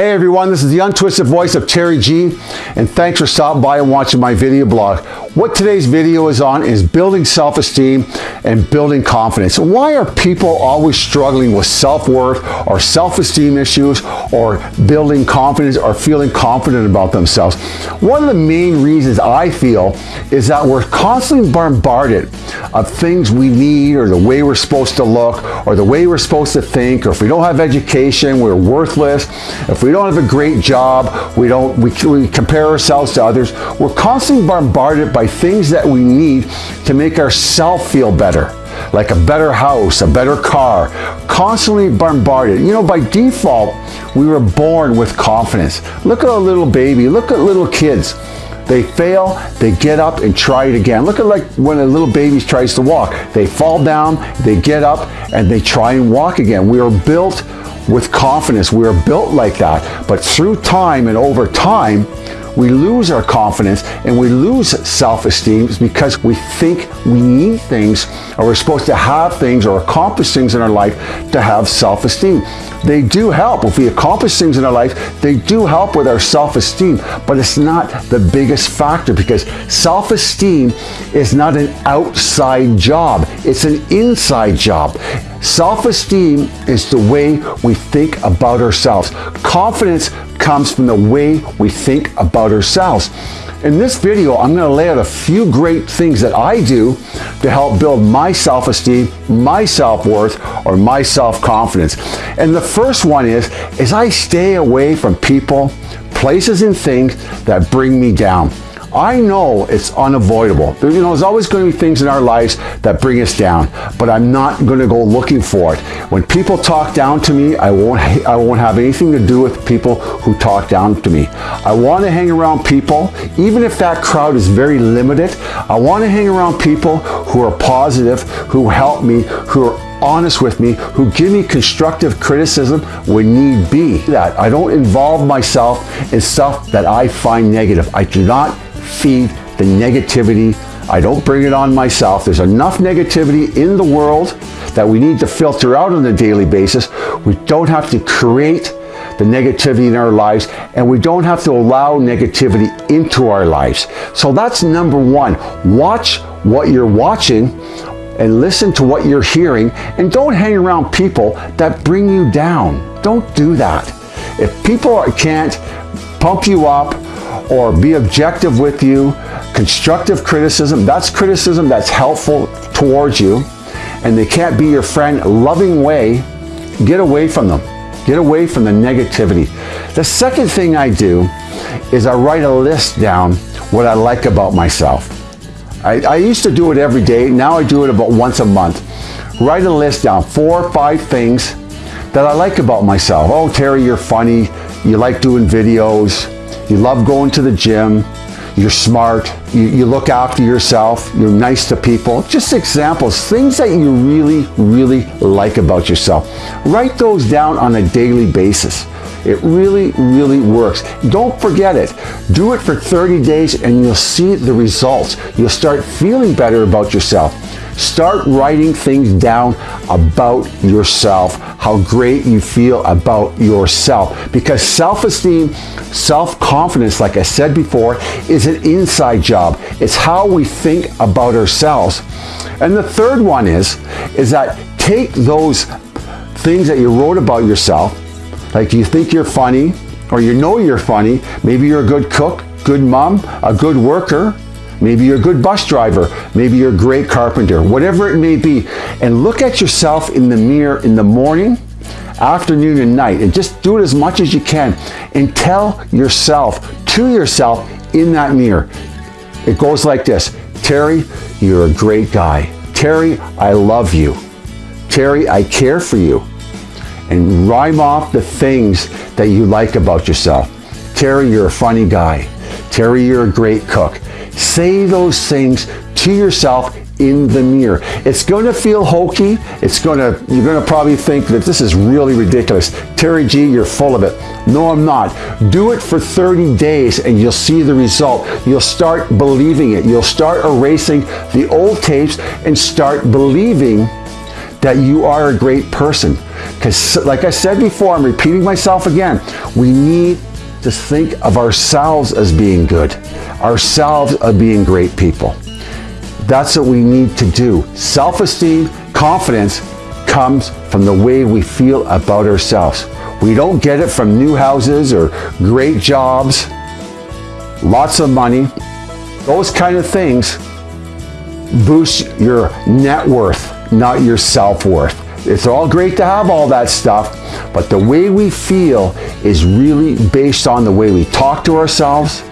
Hey everyone, this is the untwisted voice of Terry G, and thanks for stopping by and watching my video blog. What today's video is on is building self-esteem and building confidence. Why are people always struggling with self-worth or self-esteem issues or building confidence or feeling confident about themselves? One of the main reasons I feel is that we're constantly bombarded of things we need or the way we're supposed to look or the way we're supposed to think or if we don't have education, we're worthless. If if we don't have a great job, we don't we, we compare ourselves to others. We're constantly bombarded by things that we need to make ourselves feel better like a better house, a better car, constantly bombarded. You know, by default, we were born with confidence. Look at a little baby, look at little kids. They fail, they get up and try it again. Look at like when a little baby tries to walk. They fall down, they get up, and they try and walk again. We are built with confidence. We are built like that. But through time and over time, we lose our confidence and we lose self-esteem because we think we need things or we're supposed to have things or accomplish things in our life to have self-esteem. They do help. If we accomplish things in our life, they do help with our self-esteem, but it's not the biggest factor because self-esteem is not an outside job. It's an inside job. Self-esteem is the way we think about ourselves. Confidence comes from the way we think about ourselves. In this video, I'm going to lay out a few great things that I do to help build my self-esteem, my self-worth, or my self-confidence. And the first one is, is I stay away from people, places, and things that bring me down. I know it's unavoidable. You know, there's always going to be things in our lives that bring us down, but I'm not going to go looking for it. When people talk down to me, I won't, I won't have anything to do with people who talk down to me. I want to hang around people, even if that crowd is very limited, I want to hang around people who are positive, who help me, who are honest with me, who give me constructive criticism when need be. That I don't involve myself in stuff that I find negative. I do not feed the negativity. I don't bring it on myself. There's enough negativity in the world that we need to filter out on a daily basis. We don't have to create the negativity in our lives and we don't have to allow negativity into our lives. So that's number one. Watch what you're watching and listen to what you're hearing and don't hang around people that bring you down. Don't do that. If people can't pump you up or be objective with you. Constructive criticism, that's criticism that's helpful towards you. And they can't be your friend loving way. Get away from them. Get away from the negativity. The second thing I do is I write a list down what I like about myself. I, I used to do it every day. Now I do it about once a month. Write a list down, four or five things that I like about myself. Oh, Terry, you're funny. You like doing videos you love going to the gym, you're smart, you, you, look after yourself, you're nice to people. Just examples, things that you really, really like about yourself. Write those down on a daily basis. It really, really works. Don't forget it. Do it for 30 days and you'll see the results. You'll start feeling better about yourself. Start writing things down about yourself, how great you feel about yourself. Because self-esteem, self-confidence, like I said before, is an inside job. It's how we think about ourselves. And the third one is, is that take those things that you wrote about yourself, like you think you're funny, or you know you're funny, maybe you're a good cook, good mom, a good worker, Maybe you're a good bus driver. Maybe you're a great carpenter, whatever it may be. And look at yourself in the mirror in the morning, afternoon, and night. And just do it as much as you can. And tell yourself, to yourself, in that mirror. It goes like this. Terry, you're a great guy. Terry, I love you. Terry, I care for you. And rhyme off the things that you like about yourself. Terry, you're a funny guy. Terry, you're a great cook. Say those things to yourself in the mirror. It's going to feel hokey. It's going to, you're going to probably think that this is really ridiculous. Terry G, you're full of it. No, I'm not. Do it for 30 days and you'll see the result. You'll start believing it. You'll start erasing the old tapes and start believing that you are a great person. Because like I said before, I'm repeating myself again, we need to think of ourselves as being good, ourselves as being great people. That's what we need to do. Self-esteem, confidence comes from the way we feel about ourselves. We don't get it from new houses or great jobs, lots of money. Those kind of things boost your net worth, not your self-worth. It's all great to have all that stuff, but the way we feel is really based on the way we talk to ourselves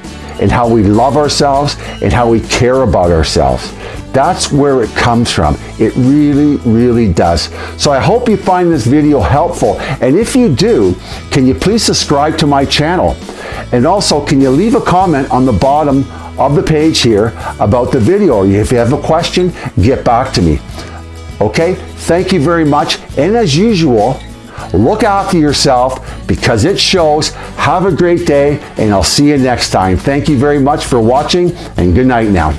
and how we love ourselves and how we care about ourselves. That's where it comes from. It really, really does. So I hope you find this video helpful. And if you do, can you please subscribe to my channel? And also, can you leave a comment on the bottom of the page here about the video? If you have a question, get back to me. Okay, thank you very much. And as usual, look after yourself because it shows. Have a great day and I'll see you next time. Thank you very much for watching and good night now.